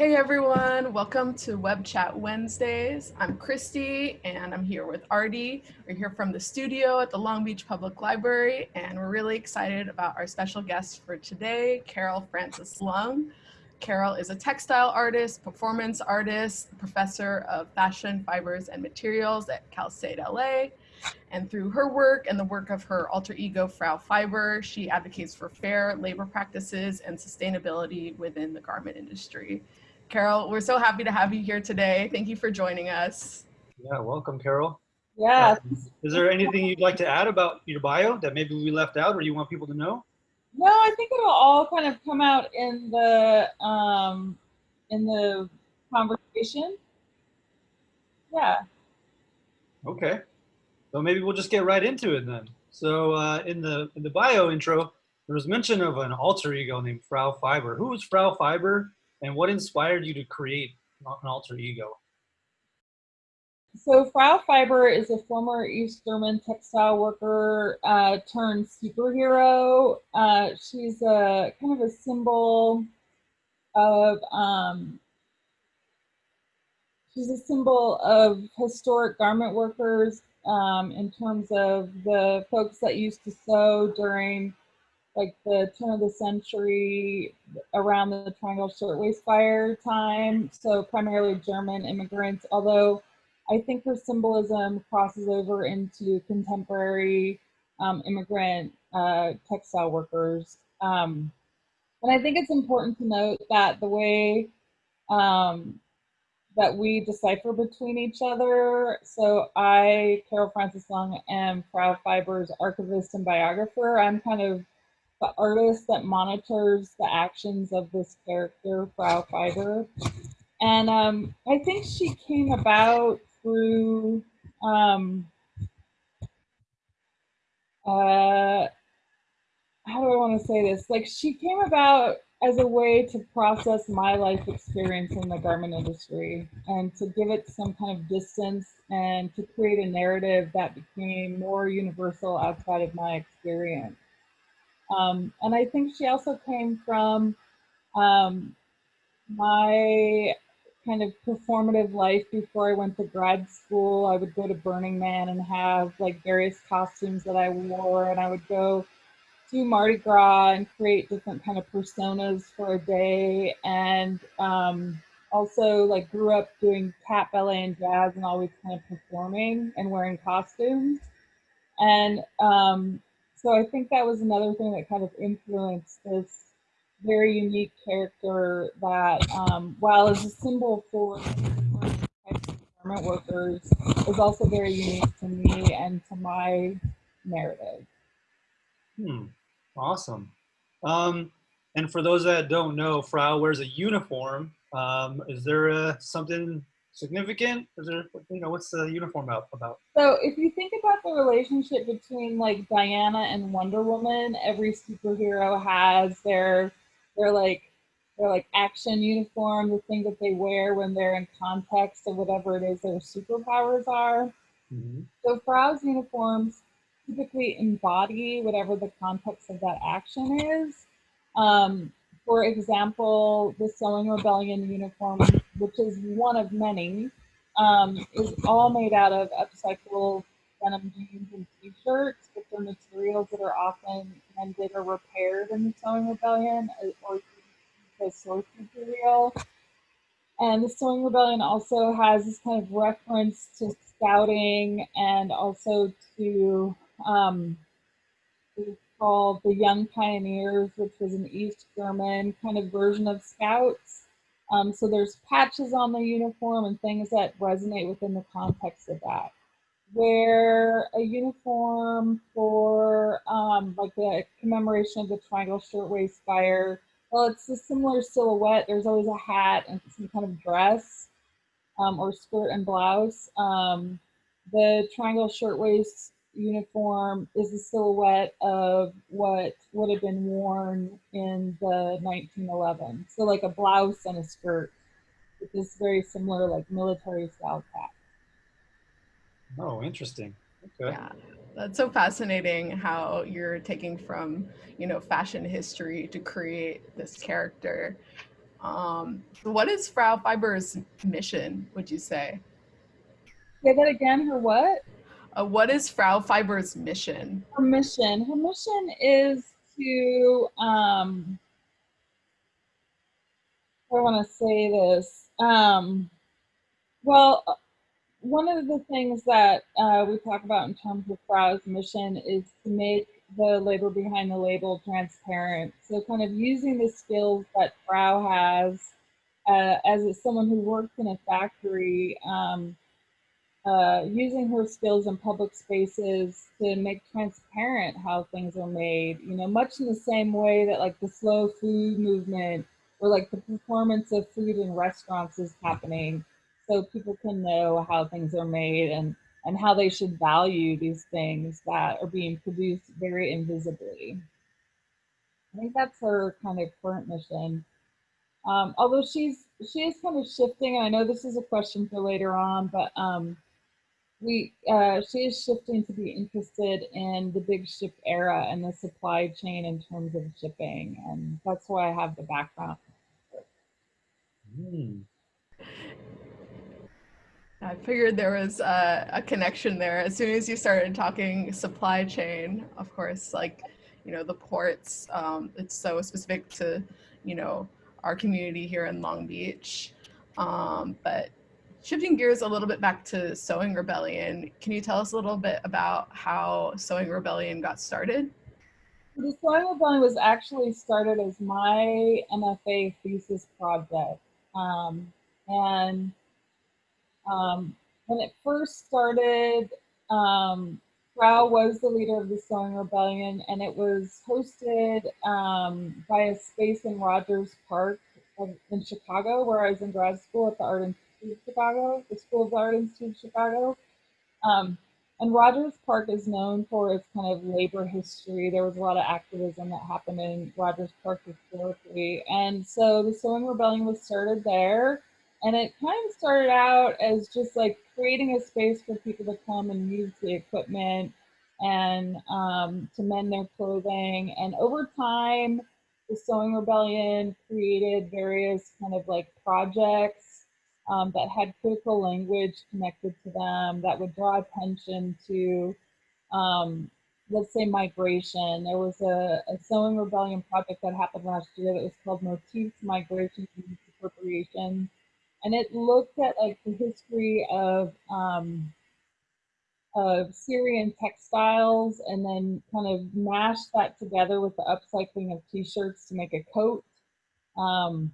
Hey everyone, welcome to Web Chat Wednesdays. I'm Christy and I'm here with Artie. We're here from the studio at the Long Beach Public Library and we're really excited about our special guest for today, Carol Frances Lung. Carol is a textile artist, performance artist, professor of fashion, fibers, and materials at Cal State LA. And through her work and the work of her alter ego, Frau Fiber, she advocates for fair labor practices and sustainability within the garment industry. Carol, we're so happy to have you here today. Thank you for joining us. Yeah, welcome, Carol. Yeah. Um, is there anything you'd like to add about your bio that maybe we left out or you want people to know? No, I think it'll all kind of come out in the um, in the conversation. Yeah. Okay. So maybe we'll just get right into it then. So uh, in the in the bio intro, there was mention of an alter ego named Frau Fiber. Who was Frau Fiber and what inspired you to create an alter ego? So Frau Fiber is a former East German textile worker uh, turned superhero. Uh, she's a kind of a symbol of um, she's a symbol of historic garment workers um, in terms of the folks that used to sew during like the turn of the century around the Triangle Shirtwaist Fire time. So primarily German immigrants, although I think her symbolism crosses over into contemporary um, immigrant uh, textile workers. Um, and I think it's important to note that the way um, that we decipher between each other. So I, Carol Frances Lung, am Frau Fiber's archivist and biographer. I'm kind of the artist that monitors the actions of this character, Frau Fiber. And um, I think she came about through um, uh, how do I want to say this? Like she came about as a way to process my life experience in the garment industry and to give it some kind of distance and to create a narrative that became more universal outside of my experience. Um, and I think she also came from um, my kind of performative life before I went to grad school. I would go to Burning Man and have like various costumes that I wore, and I would go do Mardi Gras and create different kind of personas for a day. And um, also like grew up doing tap ballet and jazz and always kind of performing and wearing costumes. And um, so I think that was another thing that kind of influenced this very unique character that, um, while is a symbol for garment workers, is also very unique to me and to my narrative. Hmm, awesome. Um, and for those that don't know, Frau wears a uniform. Um, is there uh, something significant? Is there, you know, what's the uniform about? So if you think about the relationship between like Diana and Wonder Woman, every superhero has their, their like, their like action uniform, the thing that they wear when they're in context of whatever it is their superpowers are. Mm -hmm. So Frau's uniforms typically embody whatever the context of that action is. Um, for example, the Sewing Rebellion uniform which is one of many, um, is all made out of upcycled denim jeans and t-shirts, which are materials that are often mended or repaired in the Sewing Rebellion uh, or as source material. And the Sewing Rebellion also has this kind of reference to scouting and also to um, called the Young Pioneers, which was an East German kind of version of scouts. Um, so there's patches on the uniform and things that resonate within the context of that. Where a uniform for um, like the commemoration of the Triangle Shirtwaist Fire, well, it's a similar silhouette. There's always a hat and some kind of dress um, or skirt and blouse. Um, the Triangle Shirtwaist uniform is a silhouette of what would have been worn in the 1911. So like a blouse and a skirt with this very similar like military style cap. Oh, interesting. Okay. Yeah, that's so fascinating how you're taking from, you know, fashion history to create this character. Um, what is Frau Fiber's mission, would you say? Say that again, her what? Uh, what is Frau Fiber's mission? Her mission. Her mission is to, um, I want to say this. Um, well, uh, one of the things that uh, we talk about in terms of Frau's mission is to make the labor behind the label transparent. So kind of using the skills that Frau has uh, as someone who works in a factory, um, uh, using her skills in public spaces to make transparent how things are made, you know, much in the same way that like the slow food movement or like the performance of food in restaurants is happening so people can know how things are made and and how they should value these things that are being produced very invisibly. I think that's her kind of current mission. Um, although she's she is kind of shifting, I know this is a question for later on, but um, we uh, she is shifting to be interested in the big ship era and the supply chain in terms of shipping, and that's why I have the background. Mm. I figured there was a, a, connection there. As soon as you started talking supply chain, of course, like, you know, the ports, um, it's so specific to, you know, our community here in Long Beach. Um, but shifting gears a little bit back to Sewing Rebellion, can you tell us a little bit about how Sewing Rebellion got started? The Sewing Rebellion was actually started as my MFA thesis project. Um, and um, when it first started, um, Frau was the leader of the Sewing Rebellion, and it was hosted um, by a space in Rogers Park in Chicago, where I was in grad school at the Art Institute of Chicago, the School of Art Institute of Chicago. Um, and Rogers Park is known for its kind of labor history. There was a lot of activism that happened in Rogers Park historically. And so the Sewing Rebellion was started there. And it kind of started out as just like creating a space for people to come and use the equipment and um, to mend their clothing. And over time, the Sewing Rebellion created various kind of like projects um, that had critical language connected to them that would draw attention to, um, let's say, migration. There was a, a, Sewing Rebellion project that happened last year that was called Motifs, Migration, and Appropriation and it looked at like the history of um, of Syrian textiles and then kind of mashed that together with the upcycling of t-shirts to make a coat. Um,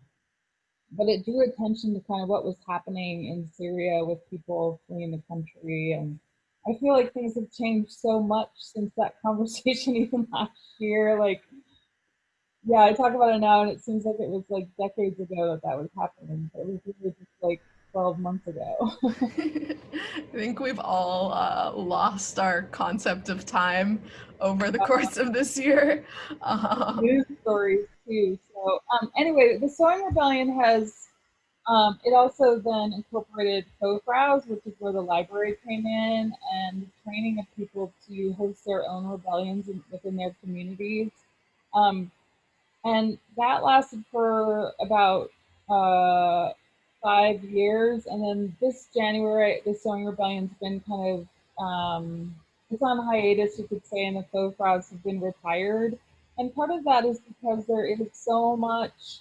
but it drew attention to kind of what was happening in Syria with people fleeing the country. And I feel like things have changed so much since that conversation even last year. Like yeah, I talk about it now, and it seems like it was like decades ago that that was happening. But it was really just like 12 months ago. I think we've all uh, lost our concept of time over the course of this year. Um, News stories too. Um, anyway, the Sewing Rebellion has, um, it also then incorporated co-fraus, which is where the library came in, and training of people to host their own rebellions in, within their communities. Um, and that lasted for about uh, five years. And then this January, the Sewing Rebellion's been kind of, um, it's on hiatus, you could say, and the faux Fraus have been retired. And part of that is because there is so much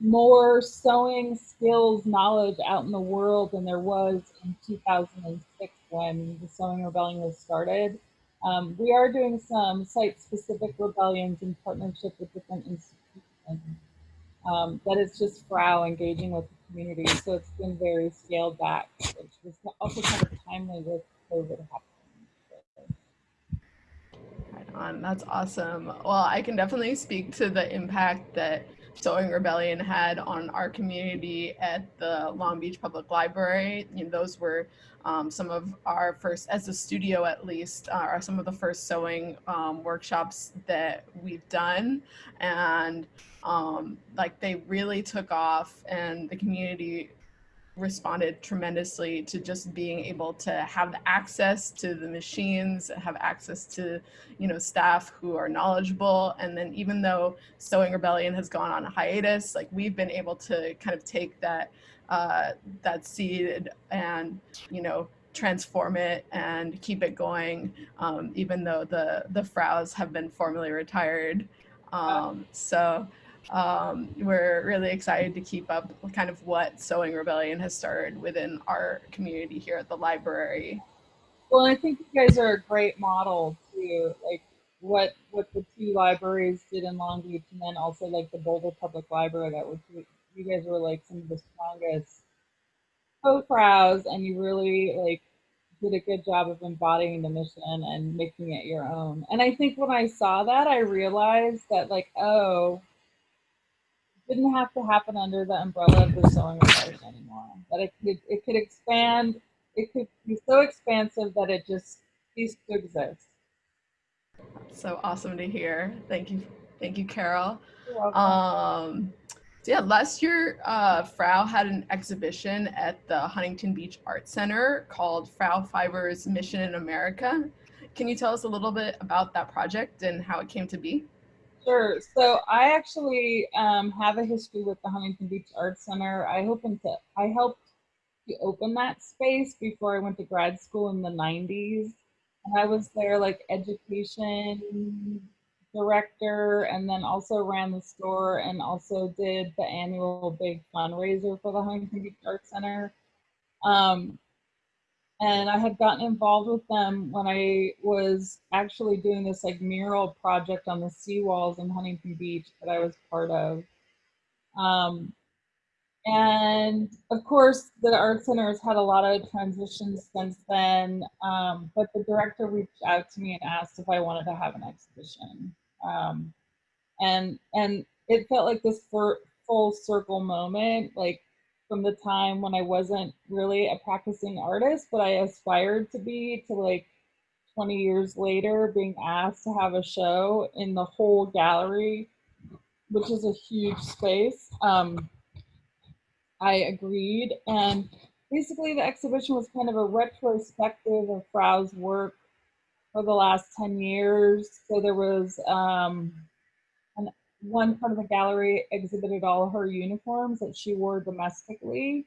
more sewing skills knowledge out in the world than there was in 2006 when the Sewing Rebellion was started. Um, we are doing some site-specific rebellions in partnership with different institutions. Um, but it's just Frau engaging with the community, so it's been very scaled back, which was also kind of timely with COVID happening. On, that's awesome. Well, I can definitely speak to the impact that Sewing Rebellion had on our community at the Long Beach Public Library. You know, those were um, some of our first, as a studio at least, uh, are some of the first sewing um, workshops that we've done. And um, like they really took off and the community responded tremendously to just being able to have access to the machines, have access to, you know, staff who are knowledgeable. And then even though Sewing Rebellion has gone on a hiatus, like we've been able to kind of take that uh, that seed and, you know, transform it and keep it going, um, even though the the Fraus have been formally retired. Um, so um, we're really excited to keep up kind of what Sewing Rebellion has started within our community here at the library. Well, I think you guys are a great model too, like what what the two libraries did in Long Beach, and then also like the Boulder Public Library. That was you guys were like some of the strongest co-fraus, and you really like did a good job of embodying the mission and making it your own. And I think when I saw that, I realized that like, oh, didn't have to happen under the umbrella of the sewing rebellion anymore. That it could it could expand. It could be so expansive that it just ceased to exist. So awesome to hear. Thank you, thank you, Carol. Um, so yeah, last year, uh, Frau had an exhibition at the Huntington Beach Art Center called Frau Fiber's Mission in America. Can you tell us a little bit about that project and how it came to be? Sure. So I actually um, have a history with the Huntington Beach Art Center. I hoping to I helped to open that space before I went to grad school in the 90s. And I was there like education director and then also ran the store and also did the annual big fundraiser for the Huntington Beach Art Center. Um, and I had gotten involved with them when I was actually doing this like mural project on the seawalls in Huntington Beach that I was part of. Um, and of course, the Art Center has had a lot of transitions since then. Um, but the director reached out to me and asked if I wanted to have an exhibition. Um, and and it felt like this full circle moment, like from the time when I wasn't really a practicing artist, but I aspired to be to like 20 years later being asked to have a show in the whole gallery, which is a huge space. Um, I agreed. And basically the exhibition was kind of a retrospective of Frau's work for the last 10 years. So there was um, one part of the gallery exhibited all her uniforms that she wore domestically.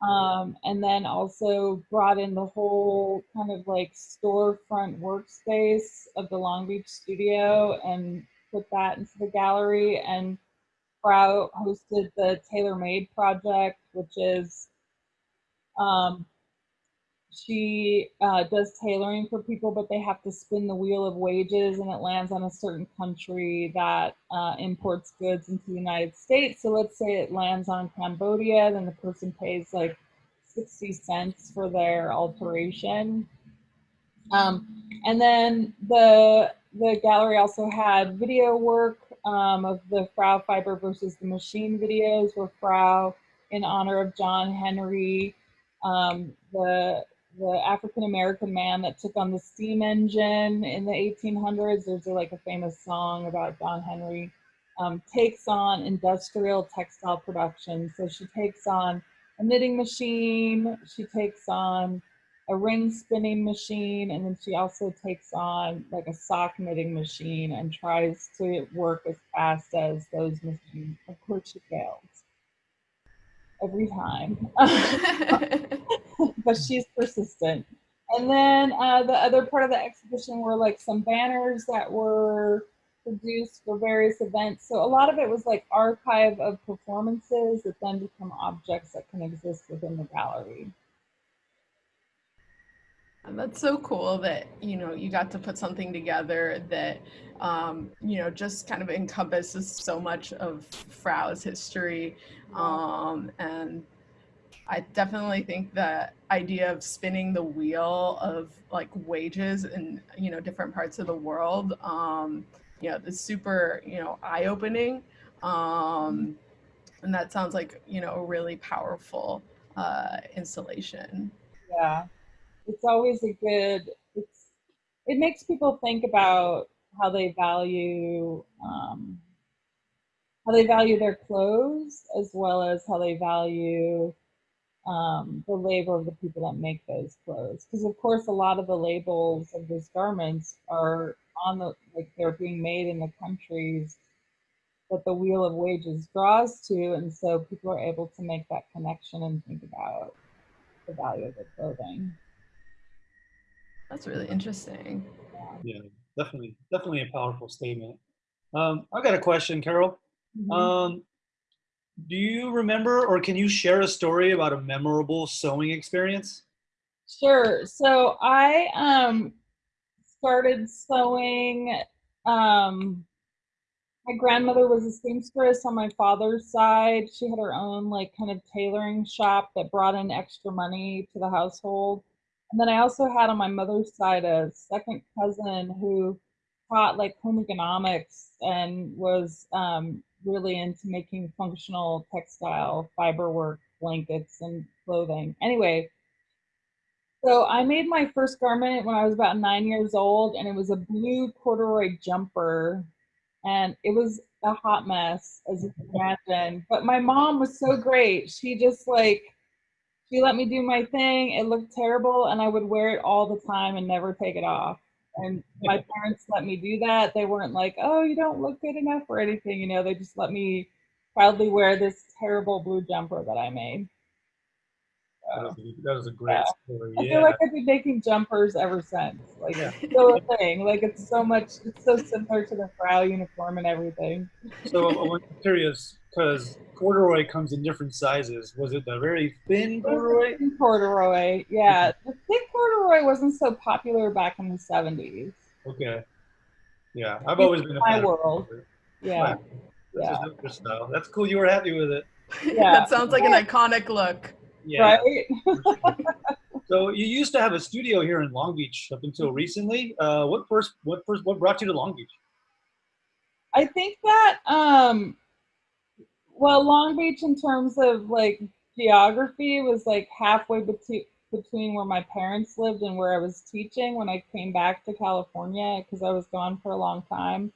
Um, and then also brought in the whole kind of like storefront workspace of the Long Beach studio and put that into the gallery. And Frau hosted the Tailor Made Project, which is um, she uh, does tailoring for people, but they have to spin the wheel of wages and it lands on a certain country that uh, imports goods into the United States. So let's say it lands on Cambodia, then the person pays like 60 cents for their alteration. Um, and then the, the gallery also had video work um, of the Frau Fiber versus the machine videos where Frau, in honor of John Henry, um, the the African American man that took on the steam engine in the 1800s. There's like a famous song about John Henry. Um, takes on industrial textile production. So she takes on a knitting machine, she takes on a ring spinning machine, and then she also takes on like a sock knitting machine and tries to work as fast as those machines. Of course, she fails every time. but she's persistent. And then uh, the other part of the exhibition were like some banners that were produced for various events. So a lot of it was like archive of performances that then become objects that can exist within the gallery. And that's so cool that you know you got to put something together that um, you know just kind of encompasses so much of Frau's history. Um, and I definitely think the idea of spinning the wheel of like wages in you know different parts of the world, um, you know, is super you know eye opening, um, and that sounds like you know a really powerful uh, installation. Yeah, it's always a good. It's it makes people think about how they value um, how they value their clothes as well as how they value um, the labor of the people that make those clothes. Because of course, a lot of the labels of these garments are on the like they're being made in the countries that the wheel of wages draws to, and so people are able to make that connection and think about the value of their clothing. That's really interesting. Yeah, definitely, definitely a powerful statement. Um, I've got a question, Carol. Mhm. Um, do you remember or can you share a story about a memorable sewing experience? Sure. So I um started sewing. Um, my grandmother was a seamstress on my father's side. She had her own like kind of tailoring shop that brought in extra money to the household. And then I also had on my mother's side a second cousin who taught like home economics and was um, really into making functional textile fiber work blankets and clothing. Anyway, so I made my first garment when I was about nine years old, and it was a blue corduroy jumper, and it was a hot mess, as you can imagine. But my mom was so great; she just like she let me do my thing. It looked terrible, and I would wear it all the time and never take it off. And my parents let me do that. They weren't like, "Oh, you don't look good enough" or anything, you know. They just let me proudly wear this terrible blue jumper that I made. That was a, that was a great Yeah. story. I Yeah. feel like I've been making jumpers ever since. Like Yeah. it's still a thing. Like it's so much. It's so similar to the Frau uniform and everything. So I'm curious because corduroy comes in different sizes. Was it the very thin corduroy? Corduroy, yeah. The thick corduroy wasn't so popular back in the seventies. Okay. Yeah, I've always been a My fan. of world. corduroy. Yeah, Right. That's yeah. just style. That's cool. You were happy with it. Yeah. that sounds like an iconic look. Yeah. right. So you used to have a studio here in Long Beach up until recently. Uh, what first? What first? What brought you to Long Beach? I think that um, well, Long Beach in terms of like geography was like halfway between between where my parents lived and where I was teaching when I came back to California because I was gone for a long time.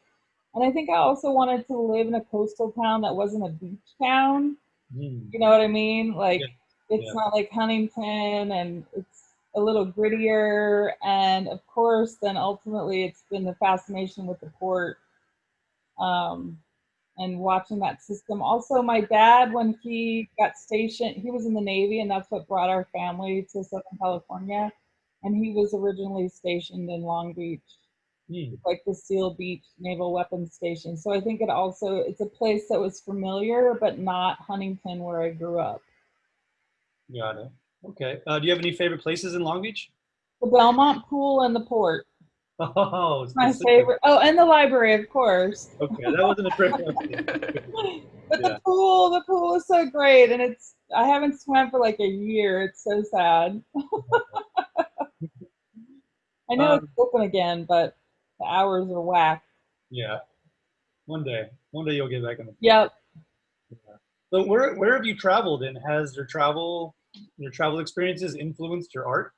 And I think I also wanted to live in a coastal town that wasn't a beach town. Hmm. You know what I mean? Like Yeah. it's Yeah. not like Huntington and it's a little grittier. And of course, then ultimately it's been the fascination with the port um, and watching that system. Also, my dad, when he got stationed, he was in the Navy and that's what brought our family to Southern California. And he was originally stationed in Long Beach Hmm. like the Seal Beach Naval Weapons Station. So I think it also it's a place that was familiar, but not Huntington where I grew up. Got it. Okay. Uh, do you have any favorite places in Long Beach? The Belmont Pool and the port. Oh, My favorite. Oh, and the library, of course. Okay, that wasn't a trick. But Yeah. the pool, the pool is so great, and it's. I haven't swam for like a year. It's so sad. I know it's Um, open again, but the hours are whack. Yeah. One day, one day you'll get back in the. Yep. So where where have you traveled, and has your travel your travel experiences influenced your art?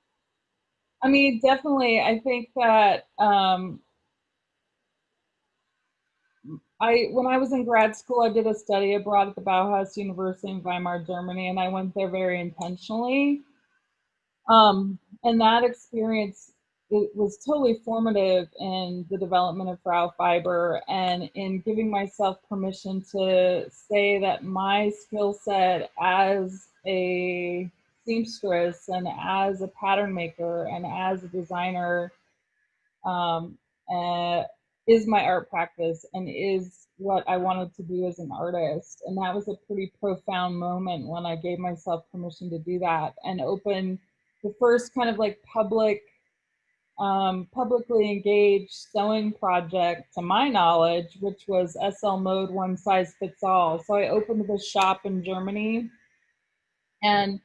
I mean, definitely. I think that um, I, when I was in grad school, I did a study abroad at the Bauhaus University in Weimar, Germany, and I went there very intentionally. Um, and that experience it was totally formative in the development of Frau Fiber and in giving myself permission to say that my skill set as a seamstress and as a pattern maker and as a designer um, uh, is my art practice and is what I wanted to do as an artist. And that was a pretty profound moment when I gave myself permission to do that and open the first kind of like public, um, publicly engaged sewing project to my knowledge, which was SL Mode One Size Fits All. So I opened this shop in Germany and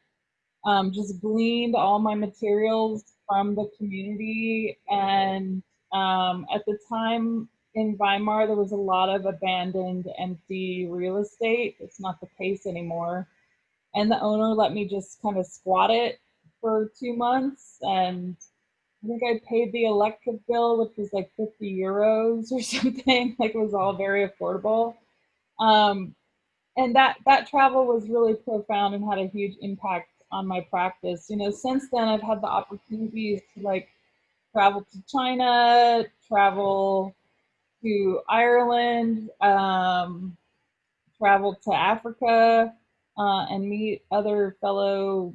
um, just gleaned all my materials from the community. And um, at the time in Weimar, there was a lot of abandoned, empty real estate. It's not the case anymore. And the owner let me just kind of squat it for two months. And I think I paid the electric bill, which was like 50 euros or something. Like it was all very affordable. Um, and that that travel was really profound and had a huge impact on my practice. You know, since then I've had the opportunities to like travel to China, travel to Ireland, um, travel to Africa, uh, and meet other fellow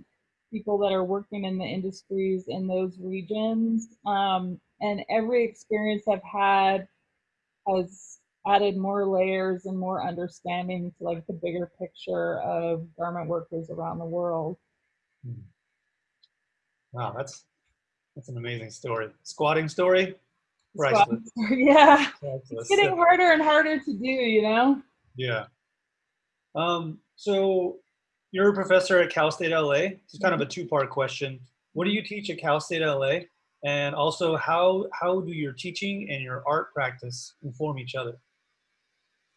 people that are working in the industries in those regions. Um, and every experience I've had has added more layers and more understanding to like the bigger picture of garment workers around the world. Wow, that's that's an amazing story. Squatting story. Squat- Priceless. yeah, Priceless. it's getting harder and harder to do, you know? Yeah. Um, so you're a professor at Cal State LA. It's kind of a two-part question. What do you teach at Cal State LA? And also how how do your teaching and your art practice inform each other?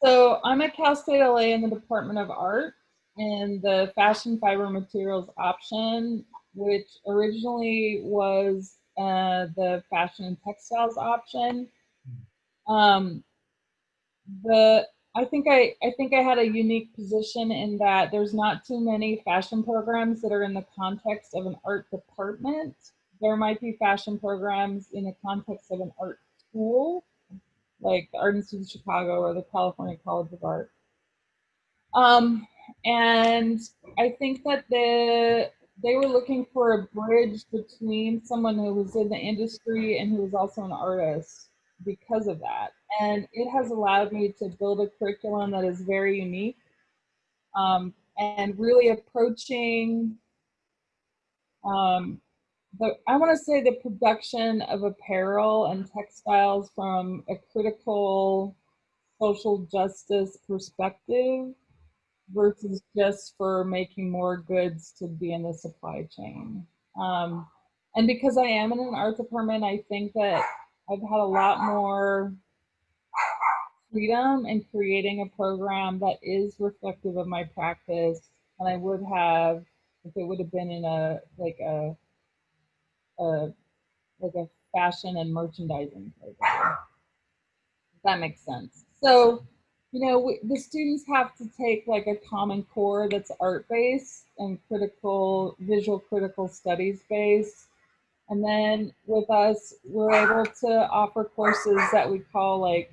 So I'm at Cal State LA in the Department of Art in the Fashion Fiber Materials option, which originally was uh, the Fashion and Textiles option. Um, the I think I, I think I had a unique position in that there's not too many fashion programs that are in the context of an art department. There might be fashion programs in the context of an art school, like the Art Institute of Chicago or the California College of Art. Um, and I think that the they were looking for a bridge between someone who was in the industry and who was also an artist because of that. And it has allowed me to build a curriculum that is very unique um, and really approaching um, the, I want to say the production of apparel and textiles from a critical social justice perspective versus just for making more goods to be in the supply chain. Um, and because I am in an art department, I think that I've had a lot more freedom in creating a program that is reflective of my practice than I would have if it would have been in a like a, a like a fashion and merchandising program. If that makes sense. So, you know, we, the students have to take like a common core that's art based and critical, visual critical studies based and then with us, we're able to offer courses that we call like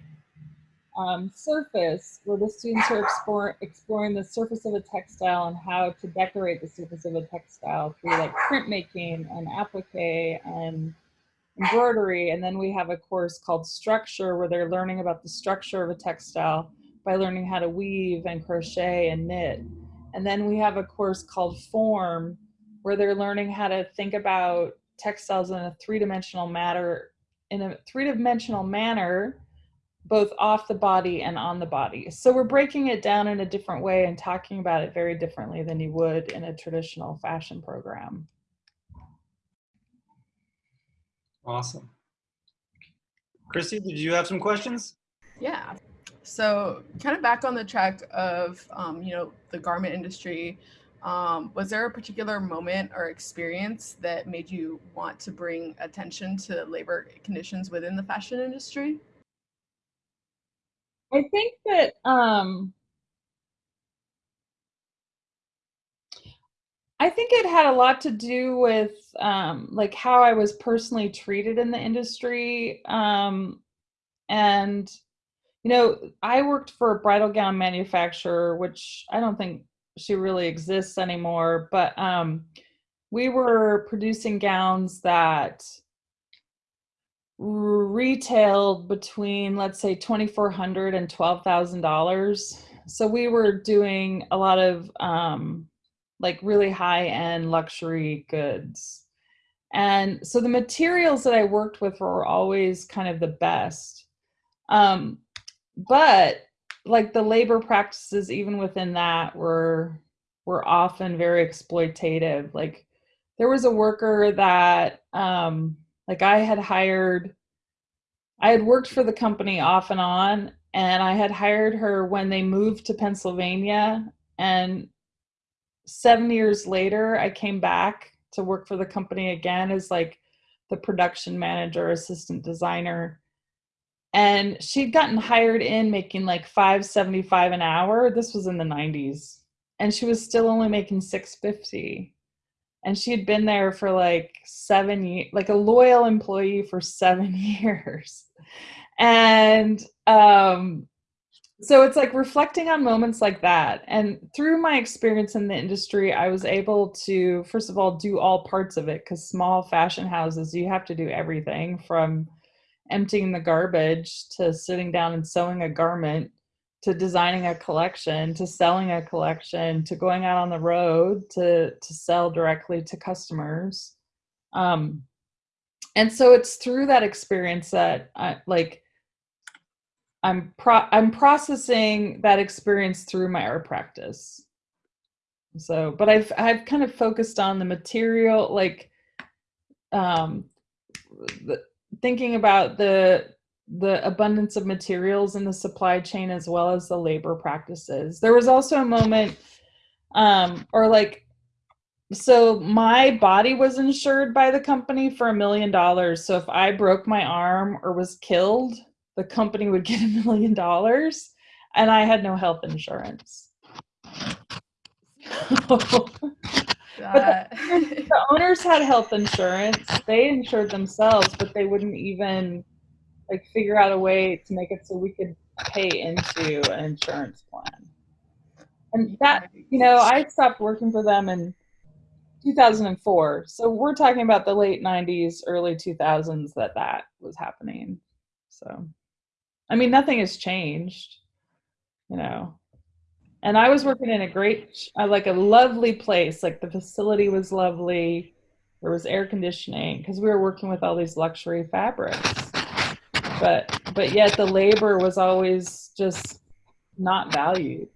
um, surface, where the students are explore, exploring the surface of a textile and how to decorate the surface of a textile through like printmaking and applique and embroidery. And then we have a course called structure, where they're learning about the structure of a textile by learning how to weave and crochet and knit. And then we have a course called form, where they're learning how to think about textiles in a three-dimensional matter in a three-dimensional manner both off the body and on the body so we're breaking it down in a different way and talking about it very differently than you would in a traditional fashion program Awesome. Christy, did you have some questions? Yeah. So kind of back on the track of, um, you know, the garment industry, um, was there a particular moment or experience that made you want to bring attention to labor conditions within the fashion industry? i think that um I think it had a lot to do with um, like how I was personally treated in the industry. Um, and, you know, I worked for a bridal gown manufacturer, which I don't think she really exists anymore, but um, we were producing gowns that retailed between, let's say, $2,400 and $12,000. So we were doing a lot of um, like really high end luxury goods. And so the materials that I worked with were always kind of the best. Um, but like the labor practices even within that were were often very exploitative. Like there was a worker that um, like I had hired I had worked for the company off and on and I had hired her when they moved to Pennsylvania and seven years later, I came back to work for the company again as like the production manager, assistant designer. And she'd gotten hired in making like 575 an hour. This was in the 90s. And she was still only making 650. and she had been there for like seven years, like a loyal employee for seven years. And um, so it's like reflecting on moments like that. And through my experience in the industry, I was able to, first of all, do all parts of it because small fashion houses, you have to do everything from emptying the garbage to sitting down and sewing a garment to designing a collection to selling a collection to going out on the road to to sell directly to customers. Um and so it's through that experience that i like i'm pro i'm processing that experience through my art practice. So but i've i've kind of focused on the material like um the, thinking about the the abundance of materials in the supply chain as well as the labor practices. There was also a moment, um, or like, so my body was insured by the company for a million dollars. So if I broke my arm or was killed, the company would get a million dollars, and I had no health insurance. but the, the owners had health insurance. They insured themselves, but they wouldn't even like figure out a way to make it so we could pay into an insurance plan. And that, you know, I stopped working for them in 2004. So we're talking about the late 90s, early 2000s that that was happening. So, I mean, nothing has changed, you know. And I was working in a great, uh, like a lovely place. Like the facility was lovely. There was air conditioning because we were working with all these luxury fabrics but but yet the labor was always just not valued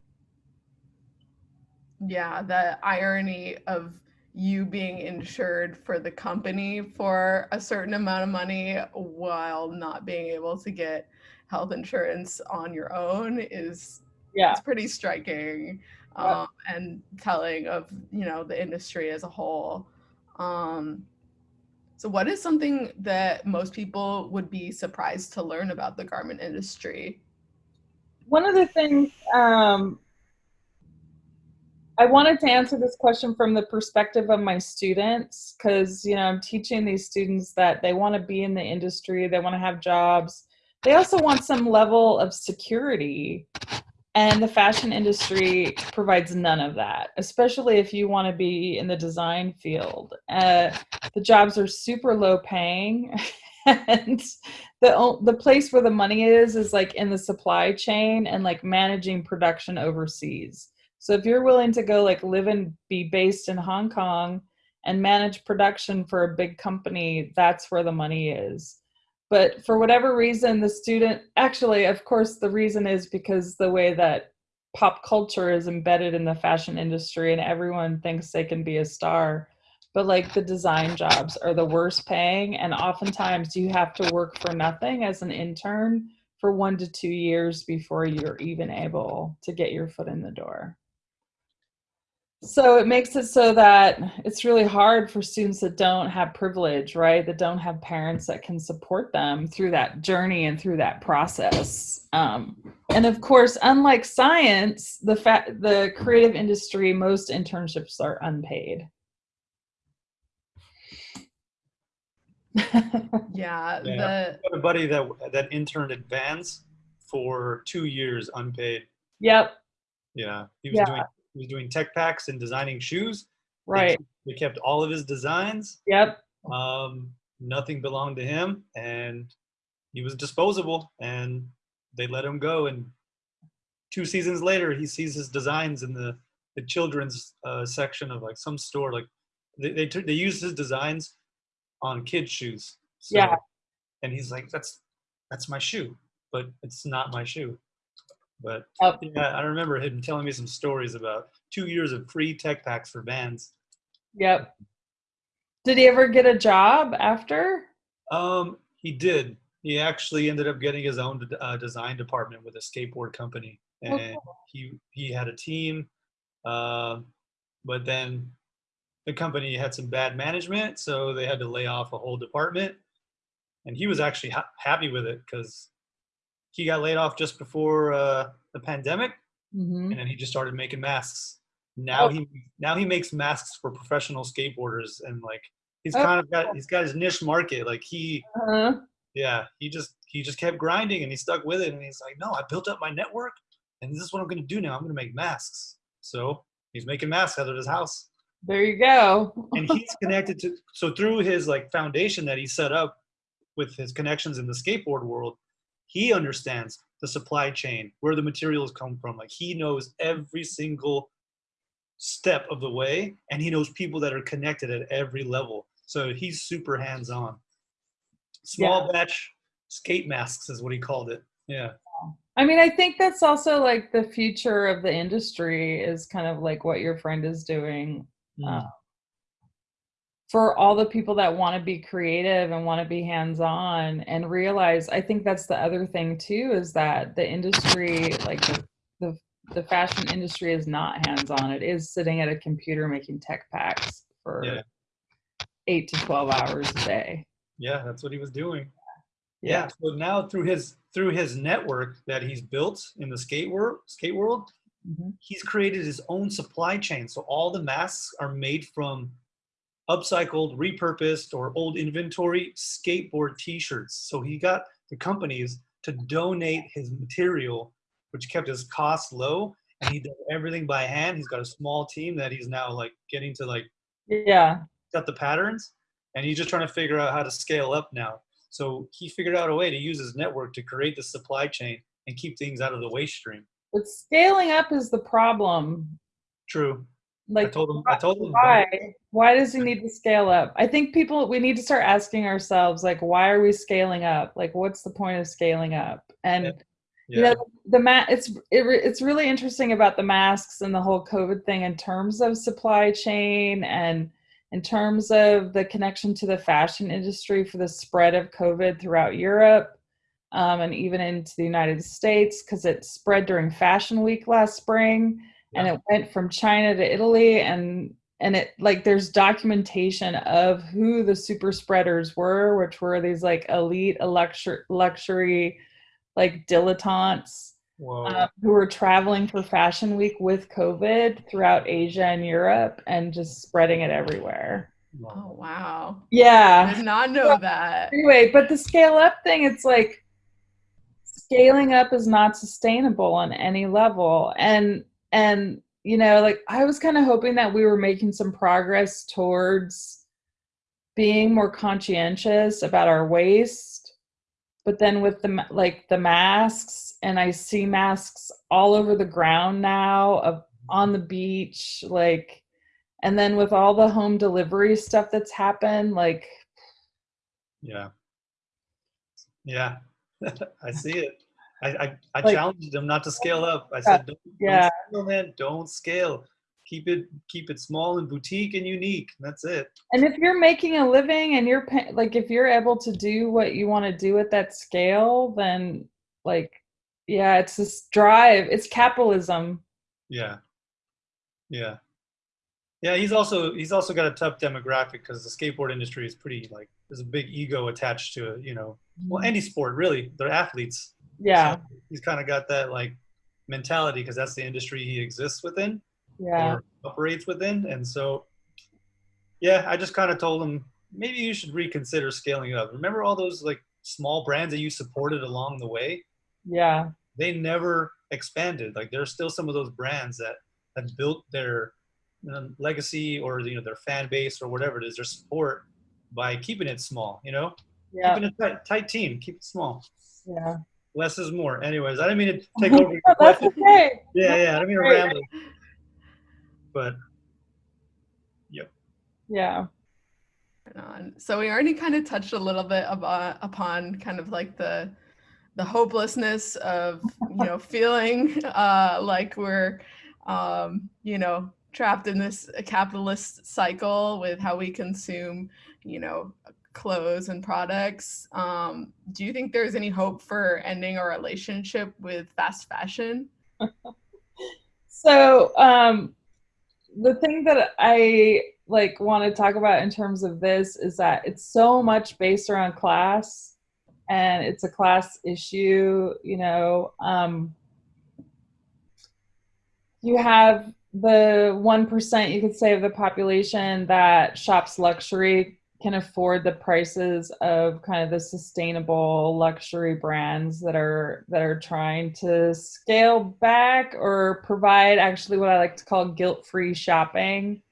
yeah the irony of you being insured for the company for a certain amount of money while not being able to get health insurance on your own is yeah it's pretty striking um, and telling of you know the industry as a whole um, so, what is something that most people would be surprised to learn about the garment industry? One of the things um, I wanted to answer this question from the perspective of my students because, you know, I'm teaching these students that they want to be in the industry, they want to have jobs. They also want some level of security and the fashion industry provides none of that, especially if you want to be in the design field. Uh, the jobs are super low paying. and the the place where the money is is like in the supply chain and like managing production overseas. So if you're willing to go like live and be based in Hong Kong and manage production for a big company, that's where the money is but for whatever reason the student actually of course the reason is because the way that pop culture is embedded in the fashion industry and everyone thinks they can be a star but like the design jobs are the worst paying and oftentimes you have to work for nothing as an intern for one to two years before you're even able to get your foot in the door so it makes it so that it's really hard for students that don't have privilege, right? That don't have parents that can support them through that journey and through that process. Um, and of course, unlike science, the fact the creative industry, most internships are unpaid. yeah, yeah. The, a buddy that that interned at Vans for two years unpaid. Yep. Yeah, he was yeah. doing he was doing tech packs and designing shoes. Right. They kept all of his designs. Yep. Um, nothing belonged to him, and he was disposable. And they let him go. And two seasons later, he sees his designs in the the children's uh, section of like some store. Like they they, they used his designs on kids' shoes. So, yeah. And he's like, "That's that's my shoe, but it's not my shoe." But oh. yeah, I remember him telling me some stories about two years of free tech packs for Vans. Yep. Did he ever get a job after? Um, he did. He actually ended up getting his own uh, design department with a skateboard company, and okay. he he had a team. Uh, but then the company had some bad management, so they had to lay off a whole department. And he was actually ha- happy with it because he got laid off just before uh, the pandemic, mm-hmm. and then he just started making masks. now Oh. he now he makes masks for professional skateboarders and like he's Oh. kind of got he's got his niche market. Like he Uh-huh. yeah, he just he just kept grinding and he stuck with it and he's like, no, I built up my network and this is what I'm gonna do now. I'm gonna make masks. So he's making masks out of his house. There you go. And he's connected to so through his like foundation that he set up with his connections in the skateboard world, he understands the supply chain, where the materials come from. Like he knows every single step of the way and he knows people that are connected at every level. So he's super hands-on. Small batch skate masks is what he called it. Yeah. I mean, I think that's also like the future of the industry is kind of like what your friend is doing. Mm. Uh, for all the people that want to be creative and want to be hands on and realize, I think that's the other thing too is that the industry, like the, the, the fashion industry, is not hands on. It is sitting at a computer making tech packs for Yeah. eight to 12 hours a day. Yeah, that's what he was doing. Yeah. So now through his through his network that he's built in the skate world, skate world, Mhm. he's created his own supply chain. So all the masks are made from upcycled, repurposed, or old inventory skateboard T-shirts. So he got the companies to donate his material, which kept his costs low. And he does everything by hand. He's got a small team that he's now like getting to like Yeah. got the patterns and he's just trying to figure out how to scale up now. So he figured out a way to use his network to create the supply chain and keep things out of the waste stream. But scaling up is the problem. True. Like I told him. I told him. why why does he need to scale up i think people we need to start asking ourselves like why are we scaling up like what's the point of scaling up and Yeah. you know the ma- it's it, re- it's really interesting about the masks and the whole covid thing in terms of supply chain and in terms of the connection to the fashion industry for the spread of covid throughout europe um, and even into the united states because it spread during fashion week last spring and it went from china to italy and and it like there's documentation of who the super spreaders were which were these like elite luxury luxury like dilettantes um, who were traveling for fashion week with covid throughout asia and europe and just spreading it everywhere. Oh wow. Yeah, I yeah did not know that. anyway but the scale up thing it's like scaling up is not sustainable on any level. And and you know like i was kind of hoping that we were making some progress towards being more conscientious about our waste but then with the like the masks and i see masks all over the ground now of on the beach like and then with all the home delivery stuff that's happened like yeah. Yeah. I see it. I I, I Like- challenged them not to scale up. I said, don't, yeah. don't scale, man. Don't scale. Keep it keep it small and boutique and unique. That's it. And if you're making a living and you're like, if you're able to do what you want to do at that scale, then like, yeah, it's this drive. It's capitalism. Yeah. Yeah. Yeah, he's also he's also got a tough demographic because the skateboard industry is pretty like there's a big ego attached to it, you know. Well, mm-hmm. any sport really, they're athletes. Yeah, So he's kind of got that like mentality because that's the industry he exists within yeah, or operates within, and so yeah, I just kind of told him maybe you should reconsider scaling up. Remember all those like small brands that you supported along the way? yeah, they never expanded. Like there's still some of those brands that have built their you know, legacy or you know their fan base or whatever it is, their support by keeping it small. You know, yeah, keeping a tight, tight team, keep it small. yeah. Less is more. Anyways, I didn't mean to take over your that's question. okay. Yeah, yeah, I didn't mean to ramble. But yep. Yeah, Right on. So we already kind of touched a little bit about upon kind of like the the hopelessness of you know feeling uh, like we're um, you know trapped in this capitalist cycle with how we consume you know clothes and products. Um, do you think there's any hope for ending our relationship with fast fashion? So, um, the thing that I like want to talk about in terms of this is that it's so much based around class and it's a class issue, you know. Um, you have the 1% you could say of the population that shops luxury can afford the prices of kind of the sustainable luxury brands that are that are trying to scale back or provide actually what I like to call guilt-free shopping.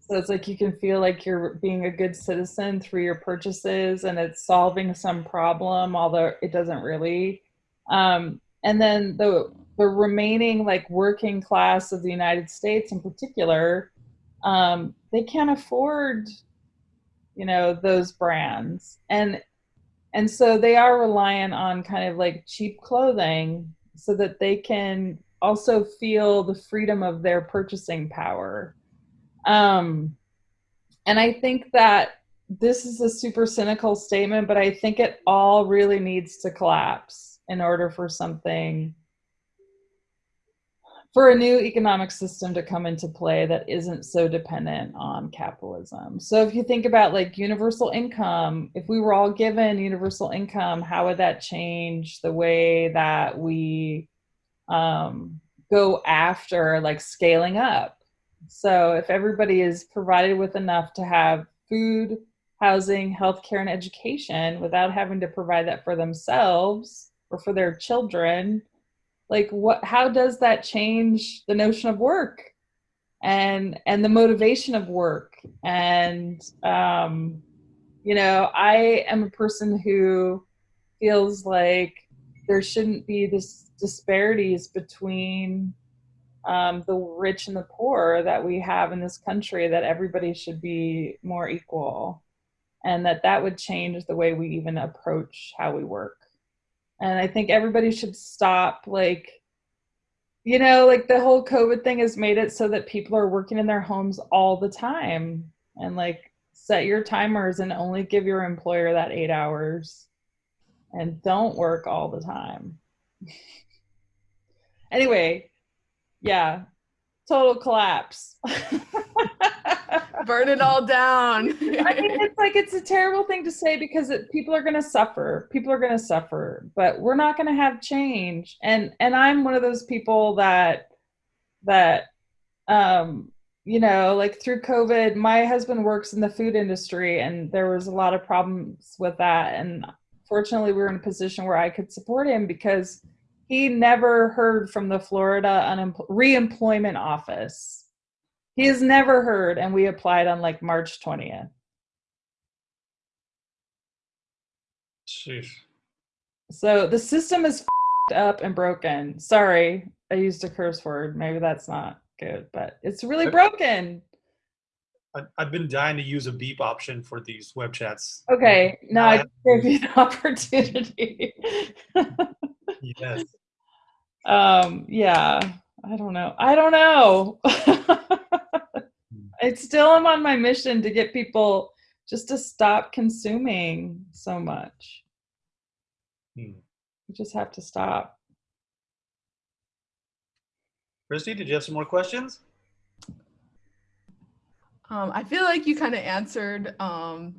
So it's like you can feel like you're being a good citizen through your purchases and it's solving some problem, although it doesn't really. Um, and then the the remaining like working class of the United States in particular, um, they can't afford, you know, those brands. And and so they are reliant on kind of like cheap clothing so that they can also feel the freedom of their purchasing power. Um, and I think that this is a super cynical statement, but I think it all really needs to collapse in order for something for a new economic system to come into play that isn't so dependent on capitalism. So if you think about like universal income, if we were all given universal income, how would that change the way that we um, go after like scaling up? So if everybody is provided with enough to have food, housing, healthcare, and education without having to provide that for themselves or for their children, like what how does that change the notion of work? And and the motivation of work. And um you know i am a person who feels like there shouldn't be this disparities between um, the rich and the poor that we have in this country that everybody should be more equal and that that would change the way we even approach how we work and i think everybody should stop like you know like the whole covid thing has made it so that people are working in their homes all the time. And like set your timers and only give your employer that eight hours. And don't work all the time. Anyway yeah. Total collapse Burn it all down. I mean, it's like it's a terrible thing to say because it, people are going to suffer. People are going to suffer, but we're not going to have change. And and I'm one of those people that that um you know, like through COVID, my husband works in the food industry and there was a lot of problems with that and fortunately we were in a position where I could support him because he never heard from the Florida reemployment office he has never heard, and we applied on like March 20th. Jeez. So the system is up and broken. Sorry, I used a curse word. Maybe that's not good, but it's really broken. I- I've been dying to use a beep option for these web chats. Okay, now I give you an opportunity. Yes. um, yeah, I don't know. I don't know. I still am on my mission to get people just to stop consuming so much. Hmm. We just have to stop. Christy, did you have some more questions? Um, I feel like you kind of answered um,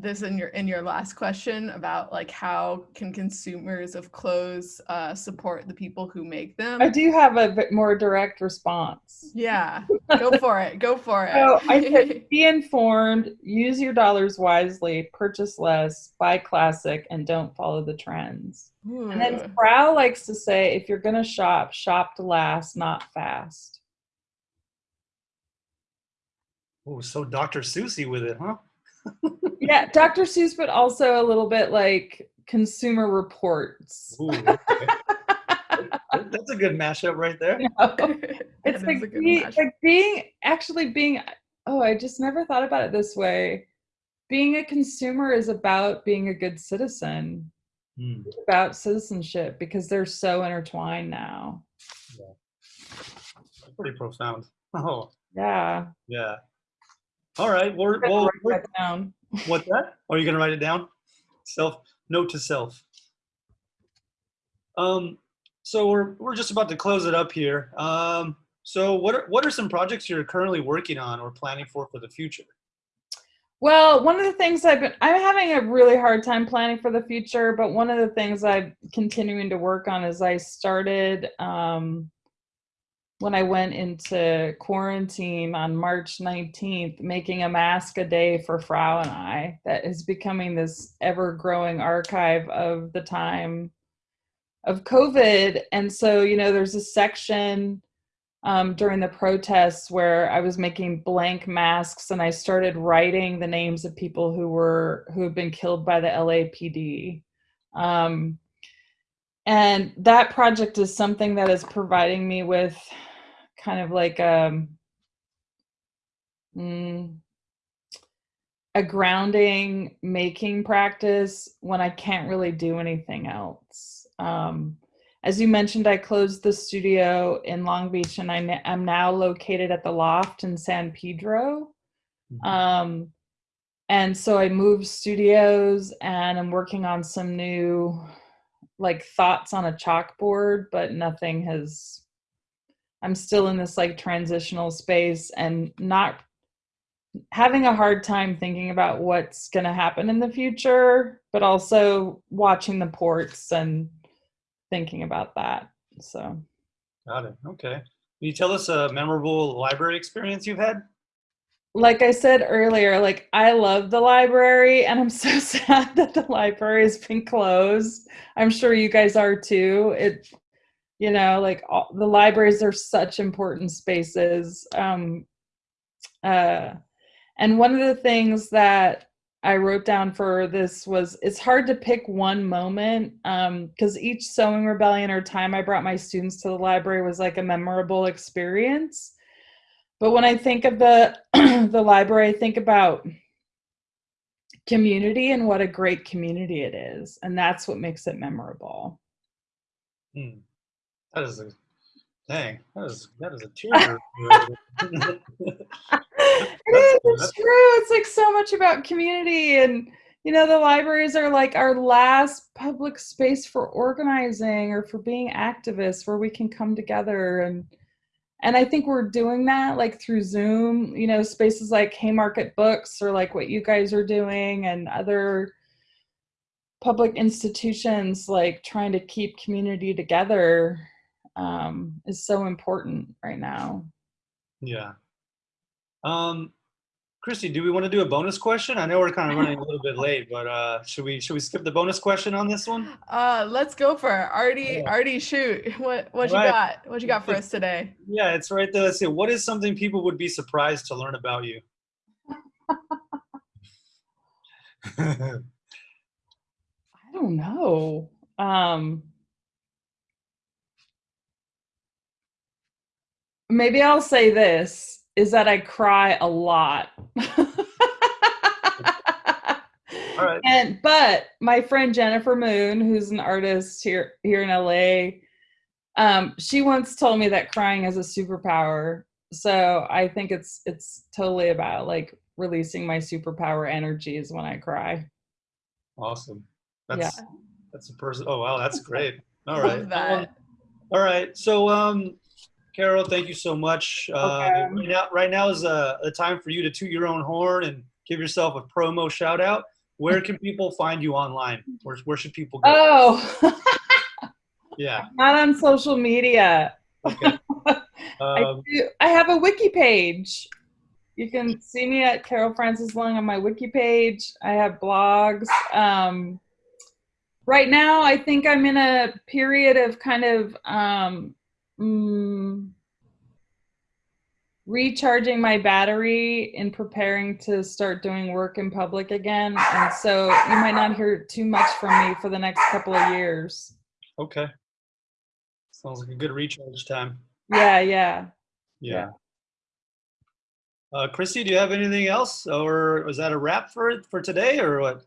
this in your in your last question about like how can consumers of clothes uh, support the people who make them. I do have a bit more direct response. Yeah, go for it. Go for it. So I said, be informed, use your dollars wisely, purchase less, buy classic, and don't follow the trends. And then Ooh. Frau likes to say, if you're going to shop, shop to last, not fast. Oh, so Dr. Susie with it, huh? Yeah, Dr. Seuss, but also a little bit like Consumer Reports. Ooh, okay. That's a good mashup right there. That it's is like, a good be, like being actually being oh i just never thought about it this way being a consumer is about being a good citizen. Hmm. It's about citizenship because they're so intertwined now That's pretty profound. Oh, yeah yeah. All right. We're, well, write we're- that down. what's that? Are you going to write it down? Self, note to self. Um, so we're, we're just about to close it up here. Um, so what are, what are some projects you're currently working on or planning for for the future? well one of the things i've been i'm having a really hard time planning for the future but one of the things i'm continuing to work on is i started um when I went into quarantine on March 19th, making a mask a day for Frau and I. That is becoming this ever growing archive of the time of COVID. And so, you know, there's a section um, during the protests where I was making blank masks and I started writing the names of people who were who have been killed by the LAPD. Um, and that project is something that is providing me with kind of like a, um, mm, a grounding making practice when I can't really do anything else. Um, as you mentioned, I closed the studio in Long Beach and I am now located at the Loft in San Pedro. Mm-hmm. Um, and so I moved studios and I'm working on some new like thoughts on a chalkboard, but nothing has, I'm still in this like transitional space and not having a hard time thinking about what's going to happen in the future, but also watching the ports and thinking about that. So. Got it. Okay. Can you tell us a memorable library experience you've had? Like I said earlier, like I love the library and I'm so sad that the library has been closed. I'm sure you guys are too. It, you know, like all, the libraries are such important spaces. Um, uh, and one of the things that I wrote down for this was it's hard to pick one moment because um, each sewing rebellion or time I brought my students to the library was like a memorable experience. But when I think of the the library, I think about community and what a great community it is, and that's what makes it memorable. Hmm. That is a dang. That is that is a tear. it is. It's true. It's like so much about community and you know the libraries are like our last public space for organizing or for being activists where we can come together and and i think we're doing that like through zoom you know spaces like haymarket books or like what you guys are doing and other public institutions like trying to keep community together um, is so important right now yeah um, Christy, do we want to do a bonus question? I know we're kind of running a little bit late, but uh, should we should we skip the bonus question on this one? Uh, let's go for it. Artie, yeah. Artie, shoot. What what you got? What you got for us today? Yeah, it's right there. Let's see. What is something people would be surprised to learn about you? I don't know. Um, maybe I'll say this is that I cry a lot. All right. And but my friend Jennifer Moon, who's an artist here here in LA, um, she once told me that crying is a superpower. So I think it's it's totally about like releasing my superpower energies when I cry. Awesome. That's yeah. that's a person. Oh wow, that's great. All right. All right. So um Carol, thank you so much. Uh, okay. Uh, right, now, right now is a, a, time for you to toot your own horn and give yourself a promo shout out. Where can people find you online? Where, where should people go? Oh, yeah. Not on social media. Okay. Um, I, do, I have a wiki page. You can see me at Carol Frances Lung on my wiki page. I have blogs. Um, right now, I think I'm in a period of kind of um, mm, recharging my battery and preparing to start doing work in public again. And so you might not hear too much from me for the next couple of years. Okay. Sounds like a good recharge time. Yeah, yeah. Yeah. Uh, Christy, do you have anything else, or was that a wrap for for today, or what?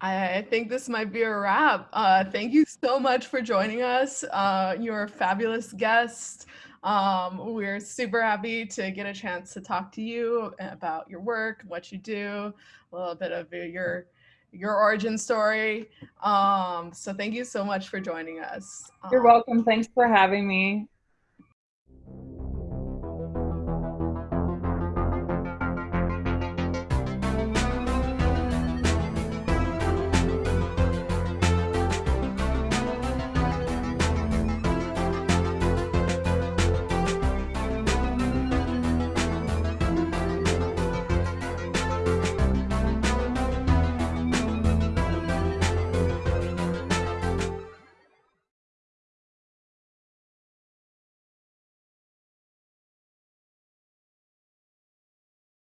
I think this might be a wrap. Uh, thank you so much for joining us. Uh, you're a fabulous guest. Um, we're super happy to get a chance to talk to you about your work, what you do, a little bit of your your origin story. Um, so thank you so much for joining us. You're um, welcome. Thanks for having me.